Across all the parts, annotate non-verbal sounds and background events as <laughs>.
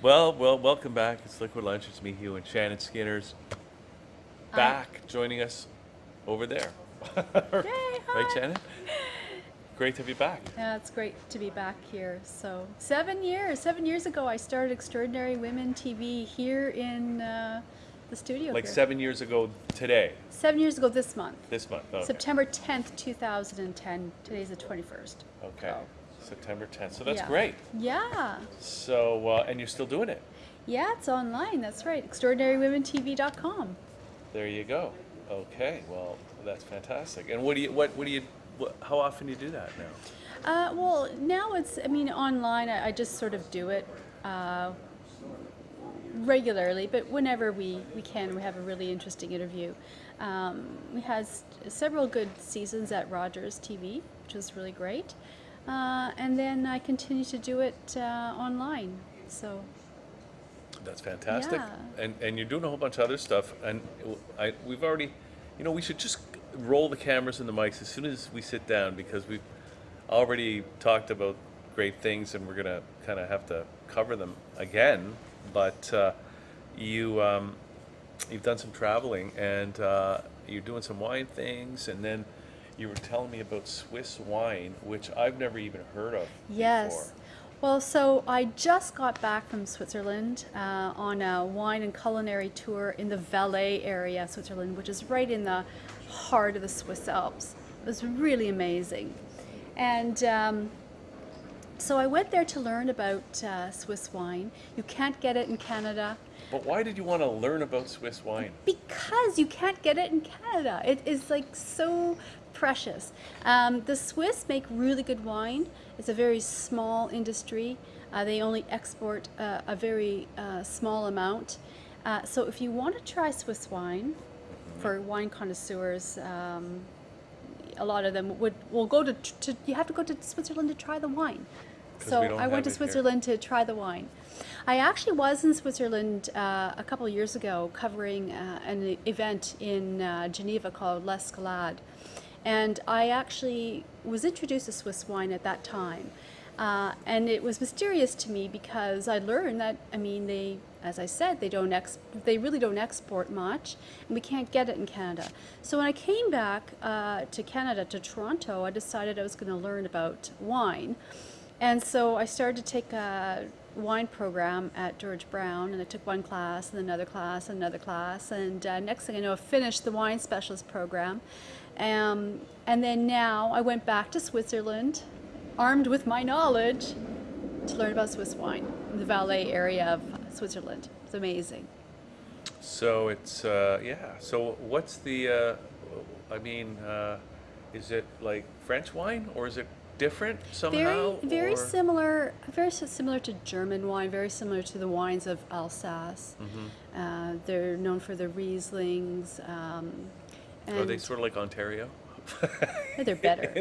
Well, well, welcome back. It's Liquid Lunch. It's me, Hugh, and Shannon Skinner's back joining us over there. <laughs> right, hi. Shannon? Great to be back. Yeah, it's great to be back here. So seven years, seven years ago, I started Extraordinary Women TV here in uh, the studio. Like here. seven years ago today, Seven years ago this month, this month. Okay. September 10th, 2010. Today's the 21st. Okay. Oh. September 10th. So that's Yeah. great. Yeah, So, uh, and you're still doing it. yeah, it's online. That's right. ExtraordinaryWomenTV.com. There you go. Okay. Well, that's fantastic. And what do you, what, what do you, what, how often do you do that now? Uh, well, now it's, I mean, online, I, I just sort of do it uh, regularly, but whenever we, we can, we have a really interesting interview. Um, we had several good seasons at Rogers TV, which was really great. Uh, and then I continue to do it uh, online. So, That's fantastic. Yeah. And and you're doing a whole bunch of other stuff. And I we've already, you know, we should just roll the cameras and the mics as soon as we sit down because we've already talked about great things and we're gonna kind of have to cover them again. But uh, you um, you've done some traveling and uh, you're doing some wine things and then. You were telling me about Swiss wine, which I've never even heard of yes. before. Well, so I just got back from Switzerland uh, on a wine and culinary tour in the Valais area, Switzerland, which is right in the heart of the Swiss Alps. It was really amazing. And um, so I went there to learn about uh, Swiss wine. You can't get it in Canada But why did you want to learn about Swiss wine? because you can't get it in Canada. It is like so precious. Um, the Swiss make really good wine. It's a very small industry. Uh, they only export uh, a very uh, small amount. Uh, so if you want to try Swiss wine, for wine connoisseurs, um, a lot of them would will go to, to you have to go to Switzerland to try the wine. So we I went to it here. Switzerland to try the wine. I actually was in Switzerland uh, a couple of years ago covering uh, an event in uh, Geneva called L'Escalade. And I actually was introduced to Swiss wine at that time. Uh, and it was mysterious to me because I learned that, I mean, they, as I said, they don't ex- they really don't export much, and we can't get it in Canada. So when I came back uh, to Canada, to Toronto, I decided I was going to learn about wine. And so I started to take a wine program at George Brown, and I took one class, and another class, and another class, and uh, next thing I know, I finished the wine specialist program. Um, and then now I went back to Switzerland, armed with my knowledge, to learn about Swiss wine in the Valais area of Switzerland. It's amazing. So it's uh, yeah. So what's the? Uh, I mean, uh, is it like French wine or is it different somehow? Very, very or- similar, very similar to German wine, very similar to the wines of Alsace. Mm-hmm. Uh, they're known for their Rieslings. Um, Are they sort of like Ontario? Yeah, they're <laughs> better.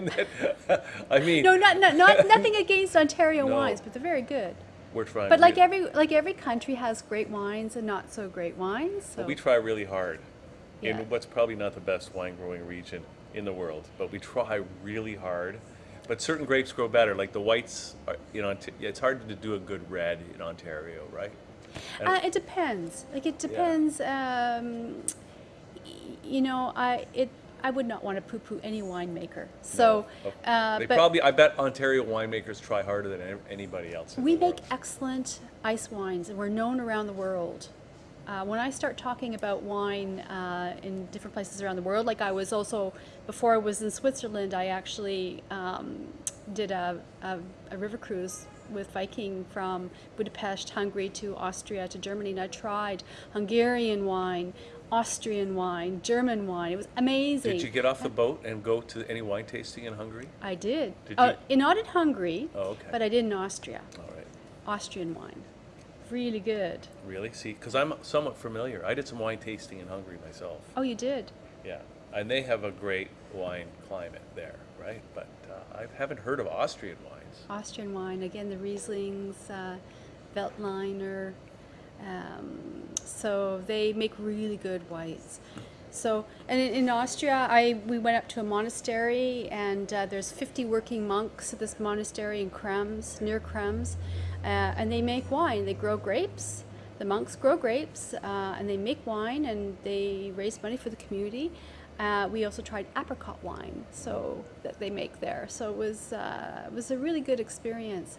That- I mean, no, not, not, not nothing against Ontario No. wines, but they're very good. we're trying. But like every like every country has great wines and not so great wines. So but we try really hard Yeah. in what's probably not the best wine growing region in the world, but we try really hard. But certain grapes grow better, like the whites. Are, you know, it's hard to do a good red in Ontario, right? Uh, it depends. Like it depends. Um, y- you know, I it I would not want to poo-poo any winemaker. So, No. uh, they probably. I bet Ontario winemakers try harder than anybody else. we make world. excellent ice wines, and we're known around the world. Uh, when I start talking about wine uh, in different places around the world, like I was also before I was in Switzerland, I actually um, did a, a, a river cruise with Viking from Budapest, Hungary to Austria to Germany, and I tried Hungarian wine, Austrian wine, German wine. It was amazing. Did you get off the boat and go to any wine tasting in Hungary? I did. Did Uh, you- in- not in Hungary, Oh, okay. but I did in Austria. All right. Austrian wine, really good. Really? See, because I'm somewhat familiar. I did some wine tasting in Hungary myself. Oh, you did. Yeah, and they have a great wine climate there, right? But uh, I haven't heard of Austrian wines. Austrian wine again. The Rieslings, uh, Veltliner. Um, so they make really good whites. So, and in, Austria, I we went up to a monastery, and uh, there's 50 working monks at this monastery in Krems, near Krems. uh, and they make wine. They grow grapes. The monks grow grapes, uh, and they make wine, and they raise money for the community. Uh, we also tried apricot wine, so that they make there. So it was uh, it was a really good experience,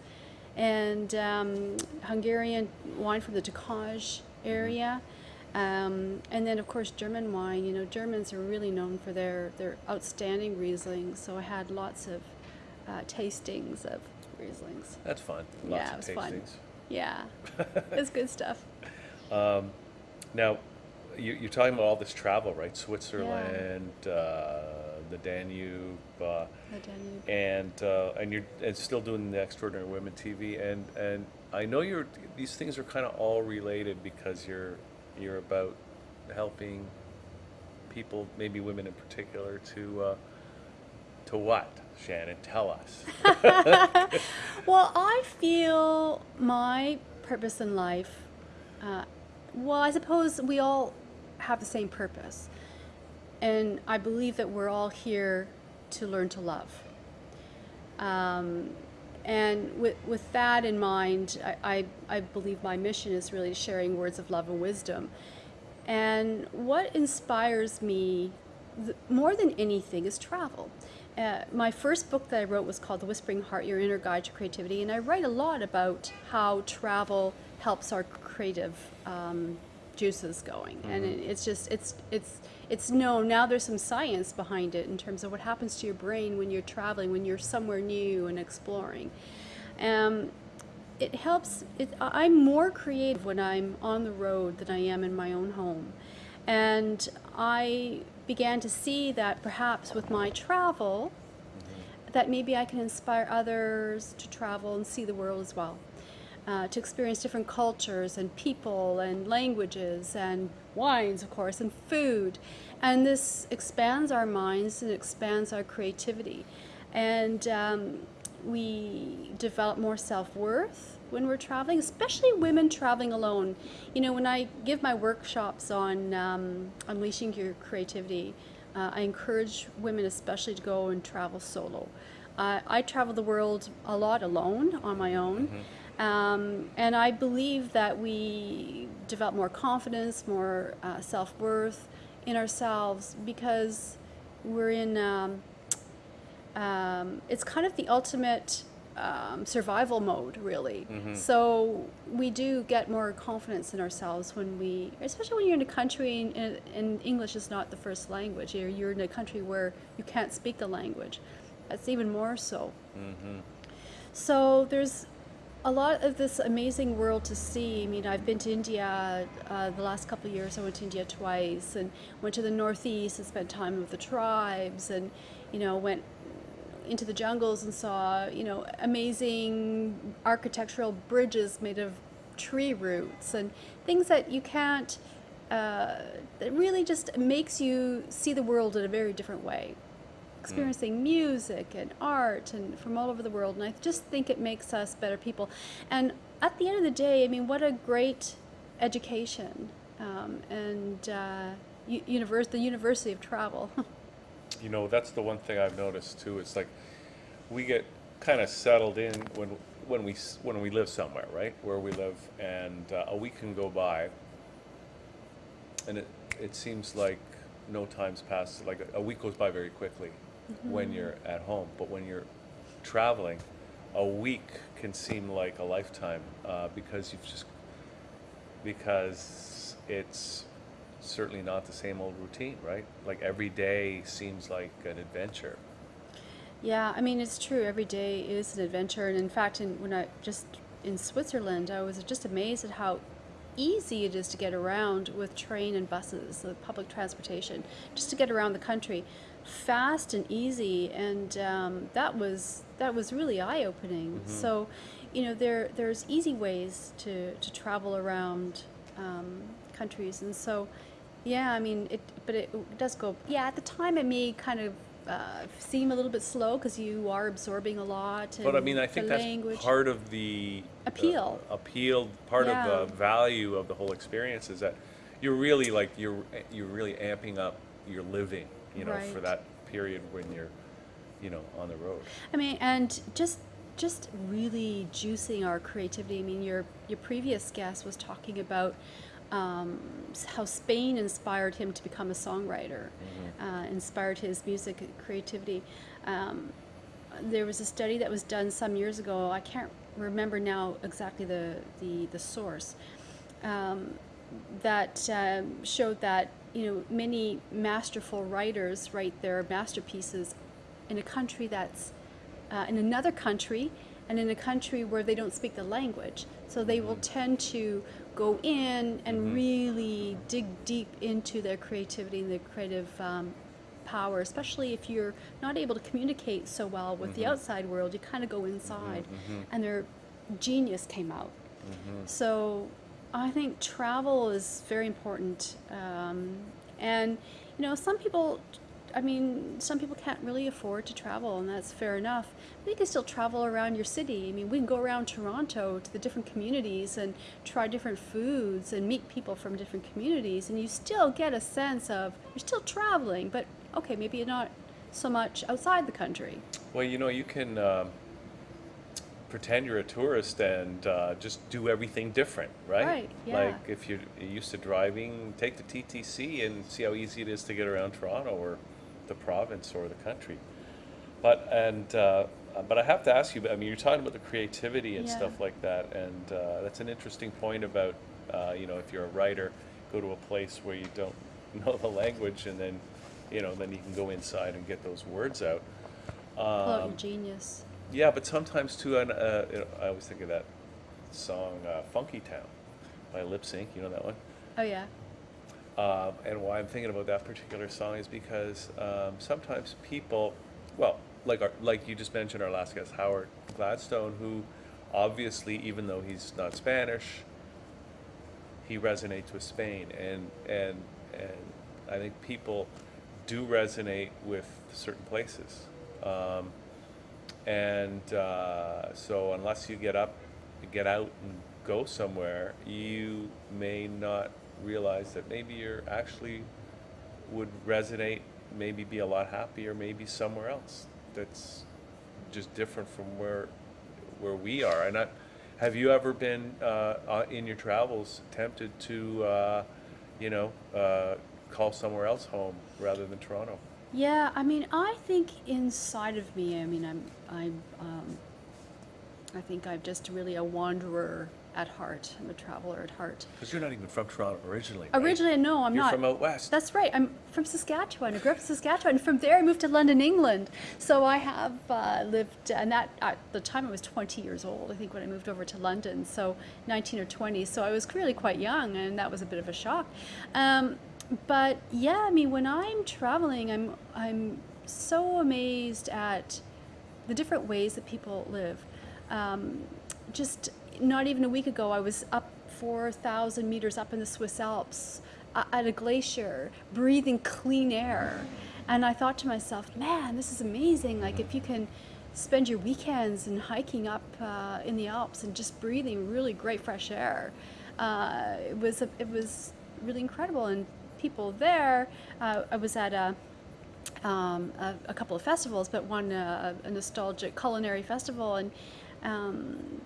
and um, Hungarian wine from the Tokaj area. Um, and then, of course, German wine. You know, Germans are really known for their, their outstanding Rieslings. So I had lots of uh, tastings of Rieslings. That's fun. Lots Yeah, of it was fun. tastings. Yeah, it's good stuff. <laughs> Now, you, you're talking about all this travel, right? Switzerland, uh, the Danube, uh, The Danube. and uh, and you're and still doing the Extraordinary Women TV, and and I know you're these things are kind of all related because you're you're about helping people, maybe women in particular, to uh, to what? Shannon, tell us. <laughs> Well, I feel my purpose in life. Uh, well, I suppose we all have the same purpose, and I believe that we're all here to learn to love. Um, and with, with that in mind, I, I, I believe my mission is really sharing words of love and wisdom. And what inspires me th- more than anything is travel. Uh, my first book that I wrote was called The Whispering Heart Your Inner Guide to Creativity, and I write a lot about how travel helps our creative um, juices going. And it, it's just, it's, it's, it's known now there's some science behind it in terms of what happens to your brain when you're traveling, when you're somewhere new and exploring. Um, it helps it, i'm more creative when i'm on the road than i am in my own home and i began to see that perhaps with my travel that maybe i can inspire others to travel and see the world as well uh, to experience different cultures and people and languages and wines of course and food. And this expands our minds and expands our creativity. And um, we develop more self-worth when we're traveling especially women traveling alone. You know when i give my workshops on um, unleashing your creativity uh, i encourage women especially to go and travel solo. Uh, i travel the world a lot alone on my own um, and i believe that we develop more confidence more uh, self-worth in ourselves because we're in um, um, it's kind of the ultimate um, survival mode, really. So we do get more confidence in ourselves when we, especially when you're in a country and, and English is not the first language. You're, you're in a country where you can't speak the language. That's even more so. So there's a lot of this amazing world to see. I mean, I've been to India uh, the last couple of years. I went to India twice and went to the Northeast and spent time with the tribes and, you know, went into the jungles and saw, you know, amazing architectural bridges made of tree roots and things that you can't, uh, that really just makes you see the world in a very different way experiencing music and art and from all over the world and i just think it makes us better people and at the end of the day i mean what a great education um, and uh, u- univers- the university of travel <laughs> You know, that's the one thing I've noticed too. It's like we get kind of settled in when when we when we live somewhere, right? Where we live, and uh, a week can go by, and it it seems like no time's passed. Like a week goes by very quickly when you're at home, but when you're traveling, a week can seem like a lifetime uh, because you've just because it's certainly not the same old routine, right? Like every day seems like an adventure. Yeah, I mean it's true. Every day is an adventure, and in fact, in, when I just in Switzerland, I was just amazed at how easy it is to get around with train and buses, the public transportation, just to get around the country, fast and easy, and um, that was that was really eye opening. So, you know, there there's easy ways to to travel around um, countries, and so. Yeah, I mean, it, but it does go. Yeah, at the time it may kind of uh, seem a little bit slow because you are absorbing a lot. But I mean, I think that's language. part of the uh, Appeal. appeal, part Yeah. of the value of the whole experience is that you're really like you're you're really amping up your living, you know, for that period when you're, you know, on the road. I mean, and just just really juicing our creativity. I mean, your your previous guest was talking about um, how Spain inspired him to become a songwriter, uh, inspired his music creativity. Um, there was a study that was done some years ago. I can't remember now exactly the the, the source. Um, that um, showed that you know many masterful writers write their masterpieces in a country that's uh, in another country and in a country where they don't speak the language. So they will mm-hmm. tend to go in and mm-hmm. really dig deep into their creativity and their creative um, power, especially if you're not able to communicate so well with the mm-hmm. outside world. You kind of go inside, and their genius came out. So I think travel is very important. Um, and, you know, some people, I mean, some people can't really afford to travel, and that's fair enough. But you can still travel around your city. I mean, we can go around Toronto to the different communities and try different foods and meet people from different communities, and you still get a sense of you're still traveling, but okay, maybe you're not so much outside the country. Well, you know, you can um, pretend you're a tourist and uh, just do everything different, right? Right, yeah. Like if you're used to driving, take the TTC and see how easy it is to get around Toronto or the province or the country. But and uh, but I have to ask you. I mean, you're talking about the creativity and Yeah. stuff like that, and uh, that's an interesting point about uh, you know if you're a writer, go to a place where you don't <laughs> know the language, and then you know then you can go inside and get those words out. Pull out Um, your genius. Yeah, but sometimes too, and uh, you know, I always think of that song uh, "Funky Town" by Lip Sync. You know that one. Oh yeah. Um, and why I'm thinking about that particular song is because um, sometimes people, well, like our, like you just mentioned, our last guest Howard Gladstone, who obviously, even though he's not Spanish, he resonates with Spain, and and and I think people do resonate with certain places. Um, and uh, so, unless you get up, get out, and go somewhere, you may not realize that maybe you're actually would resonate, maybe be a lot happier, maybe somewhere else that's just different from where where we are. And I, have you ever been uh, uh, in your travels tempted to, uh, you know, uh, call somewhere else home rather than Toronto? Yeah, I mean, I think inside of me, I mean, I'm, I'm, um, I think I'm just really a wanderer at heart. I'm a traveler at heart. Because you're not even from Toronto originally. right? Originally, no, I'm not. You're from out west. That's right. I'm from Saskatchewan. I grew up in Saskatchewan. And from there, I moved to London, England. So I have uh, lived, and that at the time I was 20 years old. I think when I moved over to London, so 19 or 20. So I was really quite young, and that was a bit of a shock. Um, but yeah, I mean, when I'm traveling, I'm I'm so amazed at the different ways that people live. Um, just not even a week ago, I was up 4,000 meters up in the Swiss Alps uh, at a glacier, breathing clean air. And I thought to myself, man, this is amazing. Like, if you can spend your weekends and hiking up uh, in the Alps and just breathing really great fresh air, uh, it, was a, it was really incredible. And people there, uh, I was at a, um, a, a couple of festivals, but one uh, a nostalgic culinary festival, and um,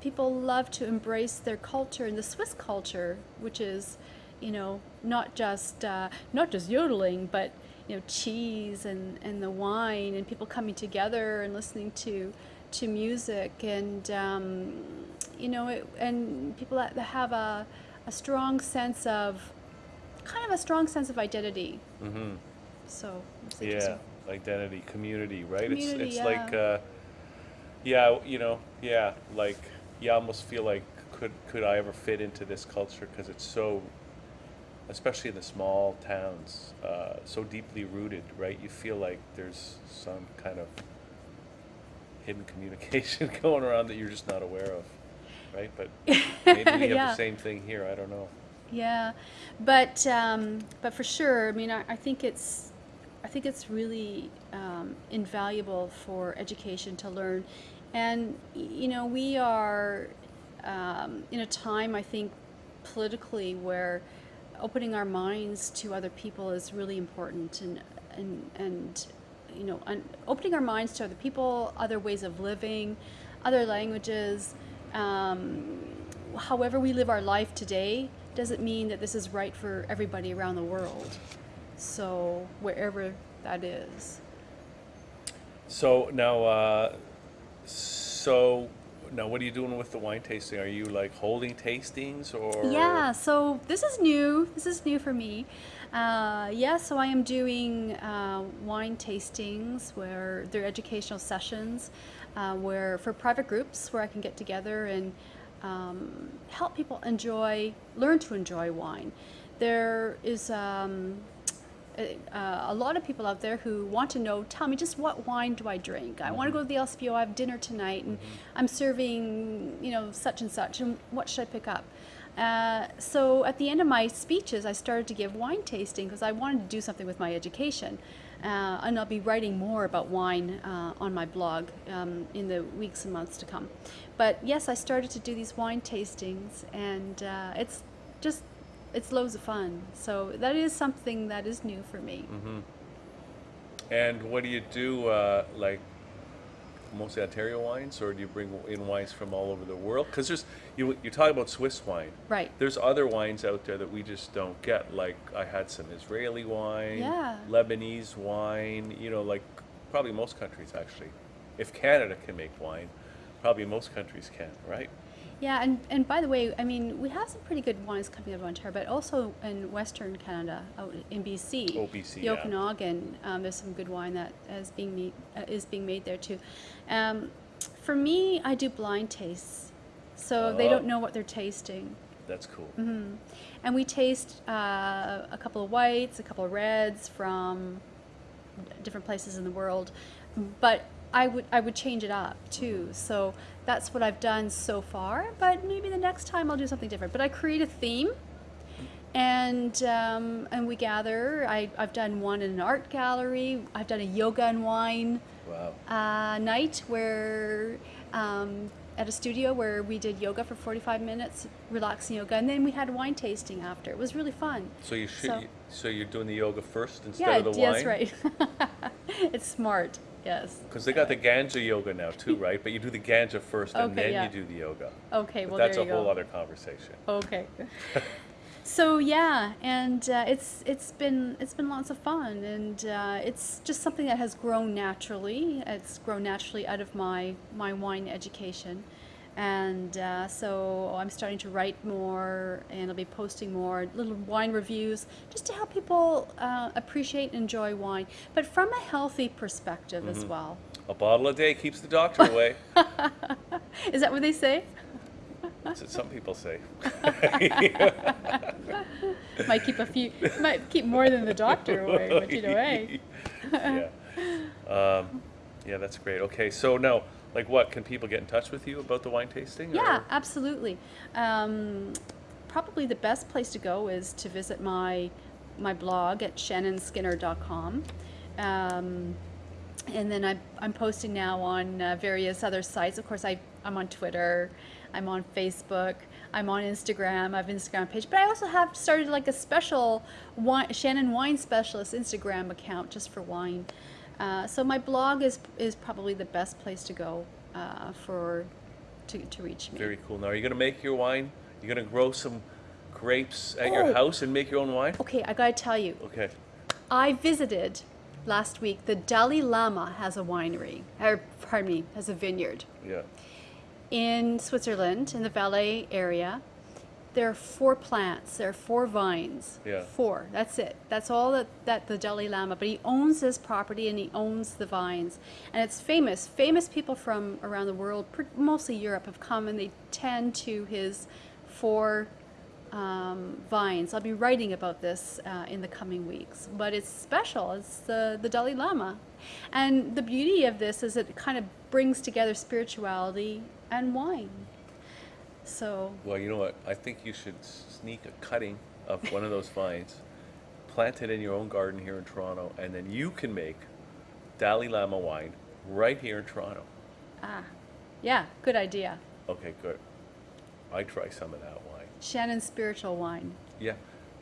people love to embrace their culture and the Swiss culture, which is, you know, not just uh, not just yodeling, but you know, cheese and, and the wine and people coming together and listening to to music. And um, you know, it, and people that, have a a strong sense of kind of a strong sense of identity. Mm-hmm. So Yeah, identity, community, right? Community, it's it's yeah. like, uh, yeah, you know, yeah, like you almost feel like could could I ever fit into this culture because it's so, especially in the small towns, uh, so deeply rooted, right? You feel like there's some kind of hidden <laughs> communication <laughs> going around that you're just not aware of, right? But <laughs> maybe we have Yeah. the same thing here. I don't know. Yeah, but um, but for sure, I mean, I, I think it's I think it's really um, invaluable for education to learn, and you know, we are um, in a time I think politically where opening our minds to other people is really important, and and and you know, opening our minds to other people, other ways of living, other languages. Um, however, we live our life today doesn't mean that this is right for everybody around the world. So, wherever that is. So now, uh, so now, what are you doing with the wine tasting? Are you like holding tastings or? Yeah, so this is new. This is new for me. Uh, yeah, so I am doing uh, wine tastings where they're educational sessions, uh, where for private groups where I can get together and um, help people enjoy, learn to enjoy wine. There is um, a, uh, a lot of people out there who want to know, tell me just what wine do I drink? I want to go to the LCBO, I have dinner tonight, and I'm serving, you know, such and such, and what should I pick up? Uh, so at the end of my speeches, I started to give wine tasting because I wanted to do something with my education. Uh, and I'll be writing more about wine uh, on my blog um, in the weeks and months to come. But yes, I started to do these wine tastings, and uh, it's just it's loads of fun. So that is something that is new for me. And what do you do? Uh, like mostly Ontario wines, or do you bring in wines from all over the world? Because there's you you talk about Swiss wine. Right. There's other wines out there that we just don't get. Like I had some Israeli wine, Yeah. Lebanese wine. You know, like probably most countries actually. If Canada can make wine, probably most countries can, right? Yeah, and, and by the way, I mean, we have some pretty good wines coming out of Ontario, but also in Western Canada, out in BC. Oh, BC, The yeah. Okanagan, um, there's some good wine that is being, made, uh, is being made there too. Um, for me, I do blind tastes. So they Oh. don't know what they're tasting. That's cool. Mm-hmm. And we taste uh, a couple of whites, a couple of reds from different places in the world, but I would I would change it up too. So that's what I've done so far. But maybe the next time I'll do something different. But I create a theme, and um, and we gather. I I've done one in an art gallery. I've done a yoga and wine Wow. uh, night where um, at a studio where we did yoga for 45 minutes, relaxing yoga, and then we had wine tasting after. It was really fun. So you should. So- So, you're doing the yoga first instead yeah, of the yeah, wine. that's right. <laughs> it's smart. Yes. Because they got the ganja yoga now too, <laughs> right? But you do the ganja first, and Okay, then yeah. you do the yoga. Okay. But Well, that's there a you whole other conversation. Okay. <laughs> so yeah, and uh, it's it's been it's been lots of fun, and uh, it's just something that has grown naturally. It's grown naturally out of my my wine education, and uh, so I'm starting to write more, and I'll be posting more little wine reviews just to help people uh, appreciate and enjoy wine, but from a healthy perspective as well. A bottle a day keeps the doctor away. <laughs> Is that what they say? That's what some people say. <laughs> might keep a few, might keep more than the doctor away, but you know, hey. yeah. Um, yeah, that's great. Okay, so now, like, what can people get in touch with you about the wine tasting? Yeah, or- absolutely. Um, probably the best place to go is to visit my my blog at shannonskinner.com. Um, and then I'm, I'm posting now on uh, various other sites. Of course, I, I'm on Twitter, I'm on Facebook, I'm on Instagram. I have an Instagram page, but I also have started like a special wine, Shannon Wine Specialist Instagram account just for wine. Uh, so my blog is is probably the best place to go uh, for to, to reach me. Very cool. Now, are you going to make your wine? You're going to grow some grapes at your Oh. house and make your own wine? Okay, I gotta tell you, Okay. I visited last week. The Dalai Lama has a winery, or pardon me, has a vineyard Yeah. in Switzerland, in the Valais area. There are four plants. There are four vines. Yeah. Four. That's it. That's all that, that the Dalai Lama. But he owns this property and he owns the vines, and it's famous. Famous people from around the world, mostly Europe, have come and they tend to his four um, vines. I'll be writing about this uh, in the coming weeks, but it's special. It's the, the Dalai Lama. And the beauty of this is it kind of brings together spirituality and wine. So, Well, you know what? I think you should sneak a cutting of one of those <laughs> vines, plant it in your own garden here in Toronto, and then you can make Dalai Lama wine right here in Toronto. ah, yeah, good idea. Okay, good. I try some of that wine. Shannon's spiritual wine. Yeah.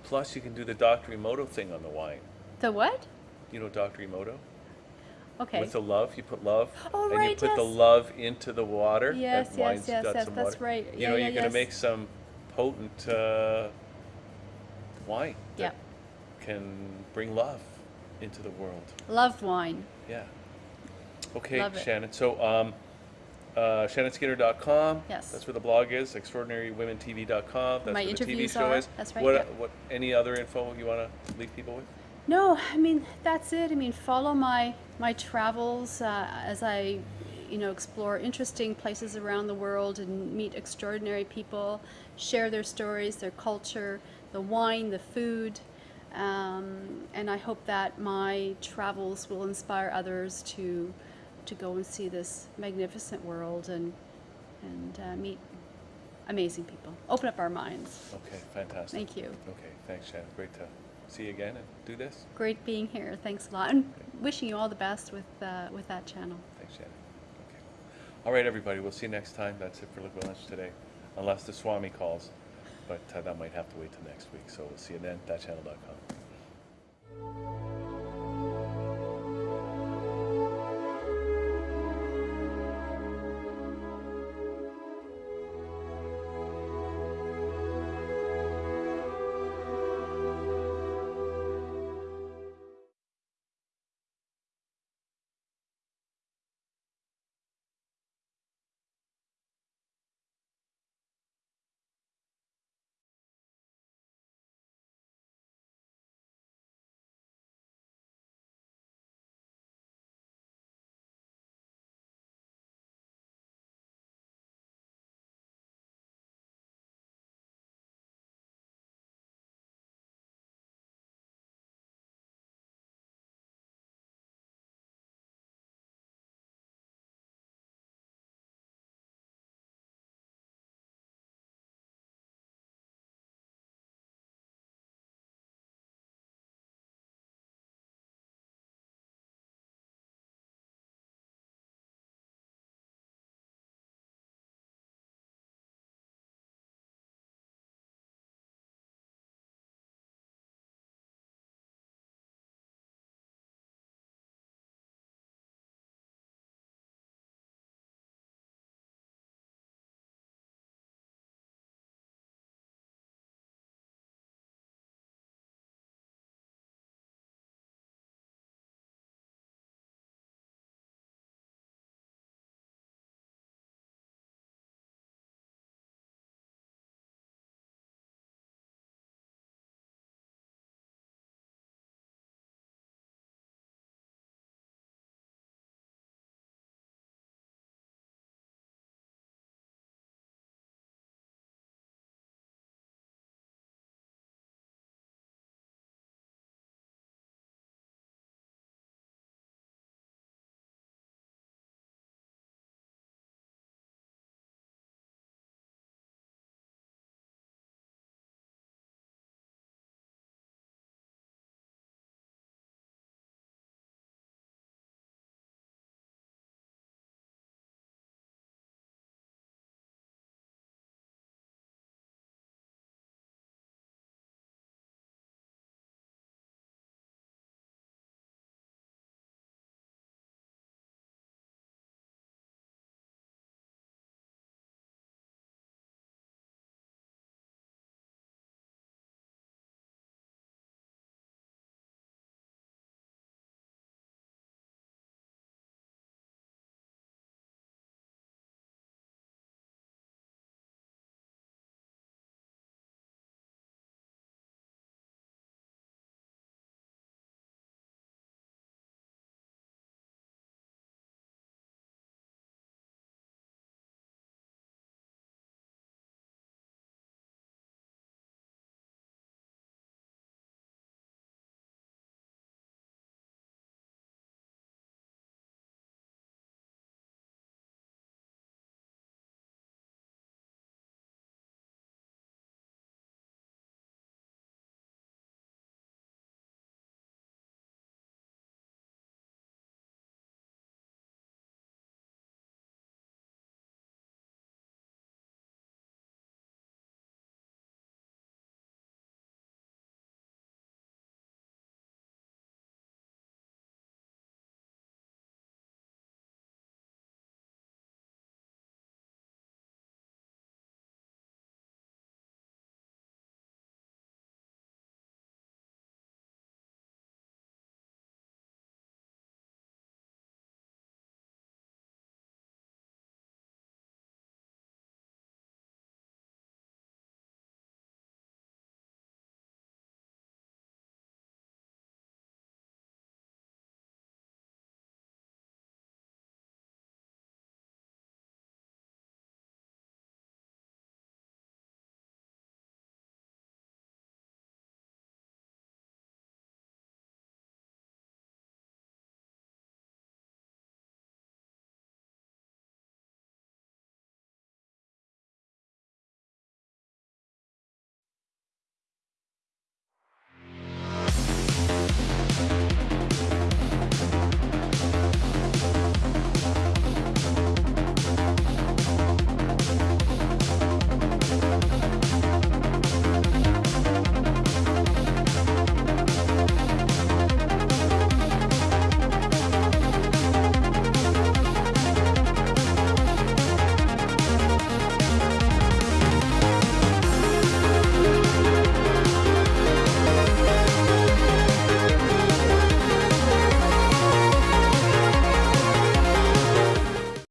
Plus, you can do the Dr. Emoto thing on the wine. The what? You know Dr. Emoto? Okay. With the love, you put love. Oh, and you right, put the love into the water. Yes, that yes, yes, yes, that's water. right. You Yeah, know, yeah, you're going to make some potent uh, wine Yeah. that can bring love into the world. Love wine. Yeah. Okay. Shannon. So, um, uh, ShannonSkinner.com. Yes. That's where the blog is. ExtraordinaryWomenTV.com. That's My where the TV show are. is. That's right, What, yeah. what? Any other info you want to leave people with? No, I mean that's it. I mean follow my my travels uh, as I, you know, explore interesting places around the world and meet extraordinary people, share their stories, their culture, the wine, the food, um, and I hope that my travels will inspire others to to go and see this magnificent world and and uh, meet amazing people. Open up our minds. Okay, fantastic. Thank you. Okay, thanks, Shannon. Great to see you again and do this. Great being here. Thanks a lot. And wishing you all the best with uh, with that channel. Thanks, Shannon. Okay. All right, everybody. We'll see you next time. That's it for Liquid Lunch today, unless the Swami calls, but uh, that might have to wait till next week. So we'll see you then. Thatchannel.com.